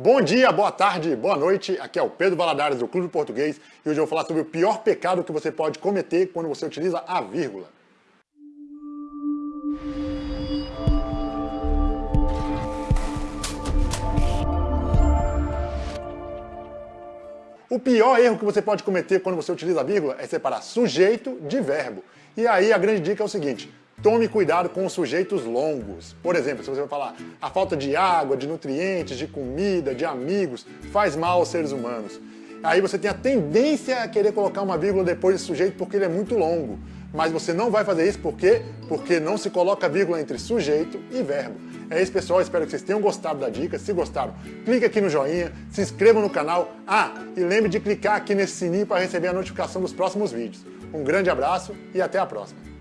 Bom dia, boa tarde, boa noite. Aqui é o Pedro Valadares do Clube Português e hoje eu vou falar sobre o pior pecado que você pode cometer quando você utiliza a vírgula. O pior erro que você pode cometer quando você utiliza a vírgula é separar sujeito de verbo. E aí a grande dica é o seguinte, Tome cuidado com os sujeitos longos. Por exemplo, se você vai falar a falta de água, de nutrientes, de comida, de amigos, faz mal aos seres humanos. Aí você tem a tendência a querer colocar uma vírgula depois desse sujeito porque ele é muito longo. Mas você não vai fazer isso por quê? Porque não se coloca vírgula entre sujeito e verbo. É isso, pessoal. Espero que vocês tenham gostado da dica. Se gostaram, clique aqui no joinha, se inscreva no canal. Ah, e lembre de clicar aqui nesse sininho para receber a notificação dos próximos vídeos. Um grande abraço e até a próxima.